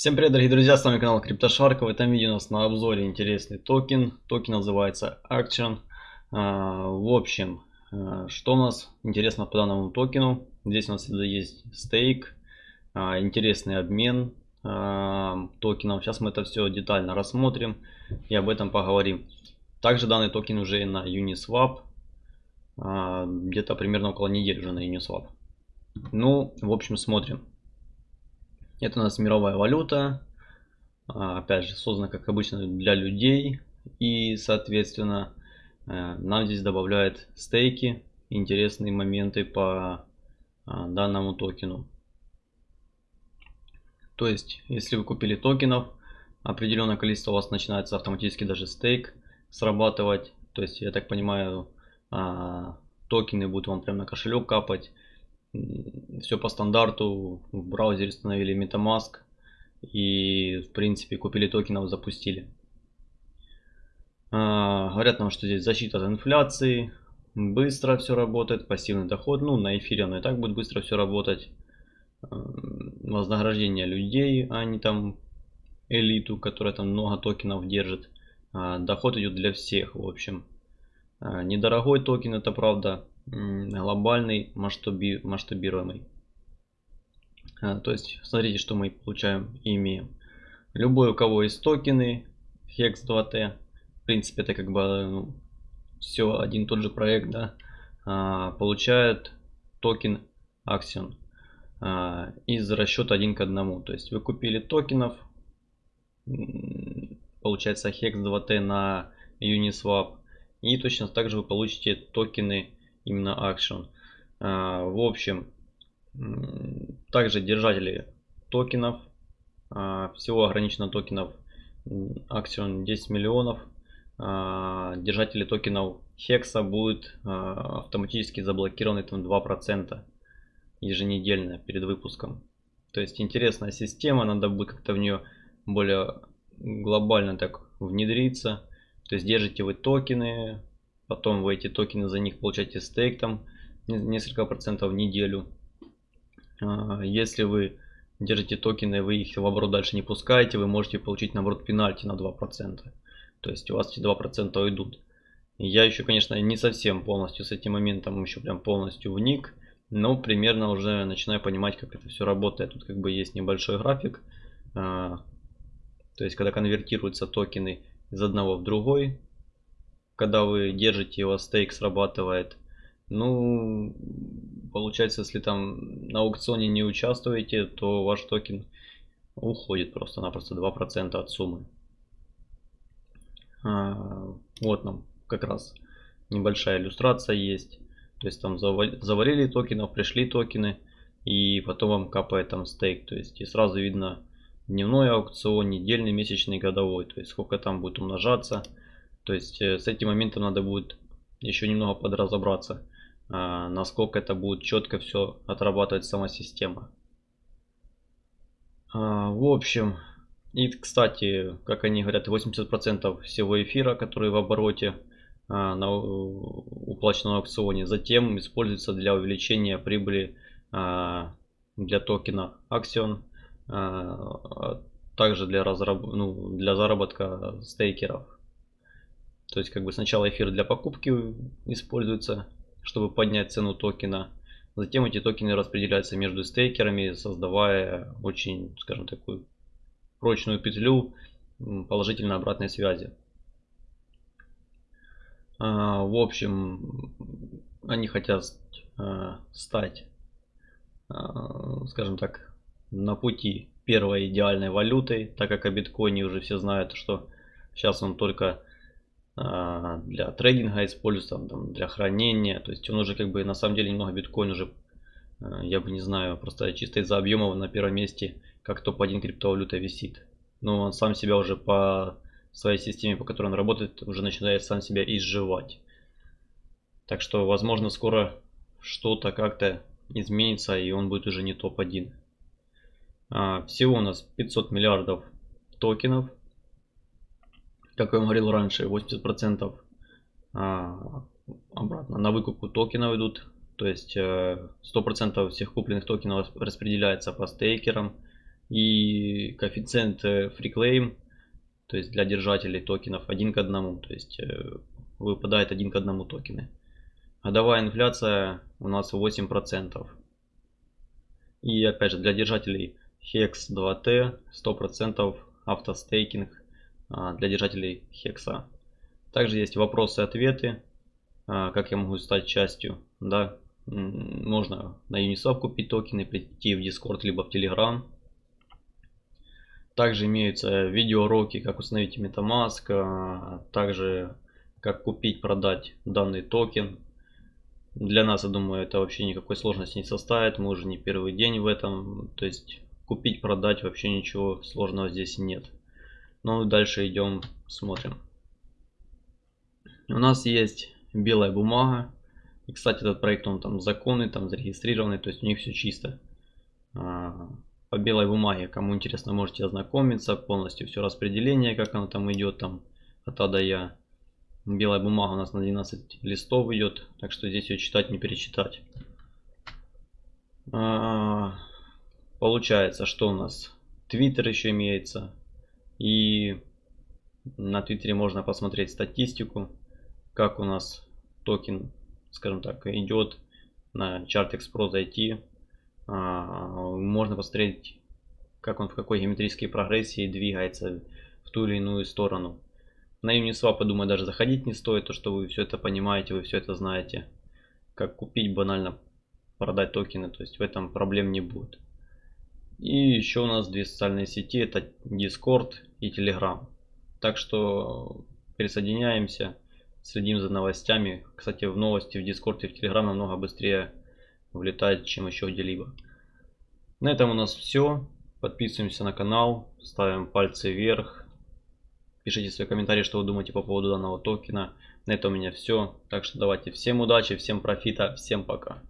Всем привет, дорогие друзья, с вами канал CryptoShark. В этом видео у нас на обзоре интересный токен. Токен называется Axion. А, в общем, а, что у нас интересно по данному токену? Здесь у нас есть stake, а, интересный обмен токеном. Сейчас мы это все детально рассмотрим и об этом поговорим. Также данный токен уже на Uniswap. Где-то примерно около недели уже на Uniswap. Ну, в общем, смотрим. Это у нас мировая валюта. А, опять же, создана, как обычно, для людей. И, соответственно, э, нам здесь добавляет стейки, интересные моменты по а, данному токену. То есть, если вы купили токенов, определенное количество у вас начинается автоматически даже стейк срабатывать. То есть, я так понимаю, а, токены будут вам прямо на кошелек капать все по стандарту. В браузере установили MetaMask и в принципе купили токенов, запустили. А, говорят нам, что здесь защита от инфляции, быстро все работает, пассивный доход, ну на эфире оно и так будет быстро все работать. Вознаграждение людей, а не там элиту, которая там много токенов держит. А, доход идет для всех, в общем. А, недорогой токен, это правда, глобальный, масштаби, масштабируемый. А, то есть, смотрите, что мы получаем и имеем. Любой, у кого есть токены, HEX2T, в принципе, это как бы ну, все один тот же проект, да, а, получает токен Axion а, из расчета один к одному. То есть, вы купили токенов, получается Hex 2T на Uniswap, и точно так же вы получите токены именно Action. А, в общем, также держатели токенов. А, всего ограничено токенов Action 10 миллионов. А, держатели токенов Hexa будут автоматически заблокированы там 2% еженедельно перед выпуском. То есть интересная система, надо будет как-то в нее более глобально так внедриться. То есть держите вы токены, Потом вы эти токены за них получаете стейк там несколько процентов в неделю. А, если вы держите токены, вы их в оборот дальше не пускаете, вы можете получить наоборот пенальти на 2%. То есть у вас эти 2% уйдут. Я еще, конечно, не совсем полностью с этим моментом еще прям полностью вник. Но примерно уже начинаю понимать, как это все работает. Тут как бы есть небольшой график. А, то есть, когда конвертируются токены из одного в другой, когда вы держите его, стейк срабатывает. Ну, получается, если там на аукционе не участвуете, то ваш токен уходит просто-напросто 2% от суммы. А, вот нам как раз небольшая иллюстрация есть. То есть там заварили токенов, пришли токены, и потом вам капает там стейк. То есть и сразу видно дневной аукцион, недельный, месячный, годовой. То есть сколько там будет умножаться. То есть э, с этим моментом надо будет еще немного подразобраться, а, насколько это будет четко все отрабатывать сама система. А, в общем, и кстати, как они говорят, 80% всего эфира, который в обороте а, на уплаченном аукционе, затем используется для увеличения прибыли для токена Axion, также для, разраб... ну, для заработка стейкеров. То есть как бы сначала эфир для покупки используется, чтобы поднять цену токена. Затем эти токены распределяются между стейкерами, создавая очень, скажем, такую прочную петлю положительной обратной связи. А, в общем, они хотят а, стать, а, скажем так, на пути первой идеальной валютой, так как о биткоине уже все знают, что сейчас он только для трейдинга используется, там, для хранения. То есть он уже как бы на самом деле немного биткоин уже, а, я бы не знаю, просто чисто из-за объемов на первом месте как топ-1 криптовалюта висит. Но он сам себя уже по своей системе, по которой он работает, уже начинает сам себя изживать. Так что, возможно, скоро что-то как-то изменится, и он будет уже не топ-1. А, всего у нас 500 миллиардов токенов как я говорил раньше, 80% а, обратно на выкупку токенов идут. То есть 100% э, всех купленных токенов распределяется по стейкерам. И коэффициент э, free claim, то есть для держателей токенов один к одному, то есть э, выпадает один к одному токены. Годовая инфляция у нас 8%. И опять же для держателей HEX 2T 100% автостейкинг для держателей HEX. Также есть вопросы-ответы, а, как я могу стать частью. Да, можно на Uniswap купить токены, прийти в Discord либо в Telegram. Также имеются видеоуроки, как установить MetaMask, а, также как купить, продать данный токен. Для нас, я думаю, это вообще никакой сложности не составит. Мы уже не первый день в этом. То есть купить, продать вообще ничего сложного здесь нет. Ну, дальше идем, смотрим. У нас есть белая бумага. И, кстати, этот проект, он там законный, там зарегистрированный, то есть у них все чисто. А, по белой бумаге, кому интересно, можете ознакомиться. Полностью все распределение, как оно там идет, там от А до Я. Белая бумага у нас на 12 листов идет, так что здесь ее читать, не перечитать. А, получается, что у нас? Твиттер еще имеется. На Твиттере можно посмотреть статистику, как у нас токен скажем так, идет на чарт Express зайти, а, можно посмотреть, как он в какой геометрической прогрессии двигается в ту или иную сторону. На Uniswap, думаю, даже заходить не стоит, то что вы все это понимаете, вы все это знаете. Как купить банально, продать токены, то есть в этом проблем не будет. И еще у нас две социальные сети, это Discord и Telegram. Так что присоединяемся следим за новостями. Кстати, в новости в Discord и в Telegram намного быстрее влетает, чем еще где-либо. На этом у нас все. Подписываемся на канал, ставим пальцы вверх. Пишите свои комментарии, что вы думаете по поводу данного токена. На этом у меня все. Так что давайте всем удачи, всем профита, всем пока.